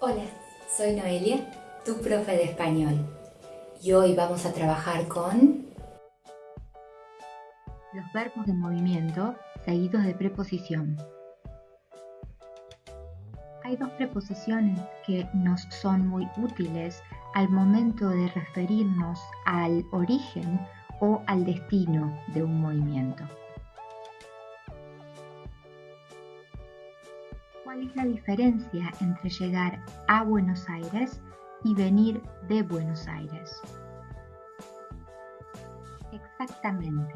Hola, soy Noelia, tu profe de español. Y hoy vamos a trabajar con... Los verbos de movimiento seguidos de preposición. Hay dos preposiciones que nos son muy útiles al momento de referirnos al origen o al destino de un movimiento. ¿Cuál es la diferencia entre llegar a Buenos Aires y venir de Buenos Aires? Exactamente,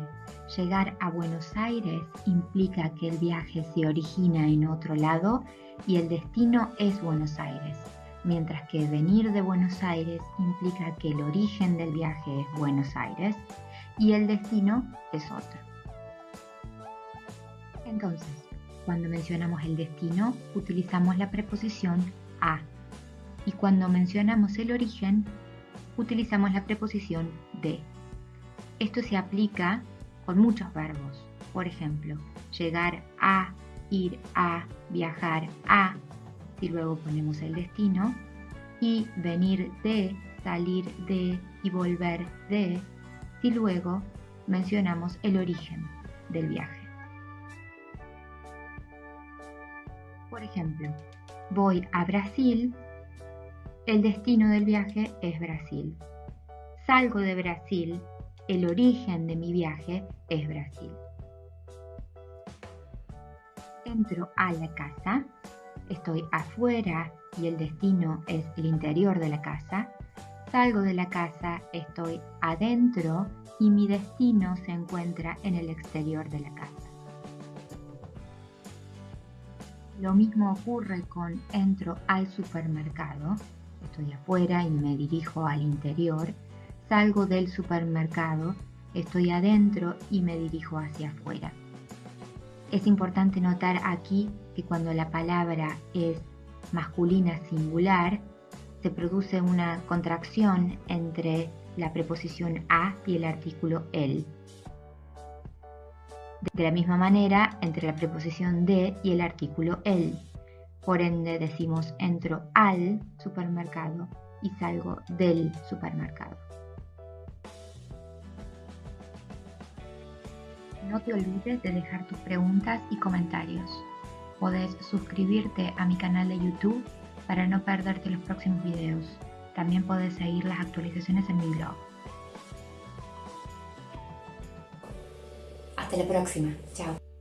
llegar a Buenos Aires implica que el viaje se origina en otro lado y el destino es Buenos Aires, mientras que venir de Buenos Aires implica que el origen del viaje es Buenos Aires y el destino es otro. Entonces, cuando mencionamos el destino, utilizamos la preposición a. Y cuando mencionamos el origen, utilizamos la preposición de. Esto se aplica con muchos verbos. Por ejemplo, llegar a, ir a, viajar a, y luego ponemos el destino, y venir de, salir de y volver de, y luego mencionamos el origen del viaje. Por ejemplo, voy a Brasil, el destino del viaje es Brasil. Salgo de Brasil, el origen de mi viaje es Brasil. Entro a la casa, estoy afuera y el destino es el interior de la casa. Salgo de la casa, estoy adentro y mi destino se encuentra en el exterior de la casa. Lo mismo ocurre con entro al supermercado, estoy afuera y me dirijo al interior, salgo del supermercado, estoy adentro y me dirijo hacia afuera. Es importante notar aquí que cuando la palabra es masculina singular, se produce una contracción entre la preposición a y el artículo el. De la misma manera, entre la preposición de y el artículo el. Por ende, decimos entro al supermercado y salgo del supermercado. No te olvides de dejar tus preguntas y comentarios. Podés suscribirte a mi canal de YouTube para no perderte los próximos videos. También podés seguir las actualizaciones en mi blog. Hasta la próxima. Chao.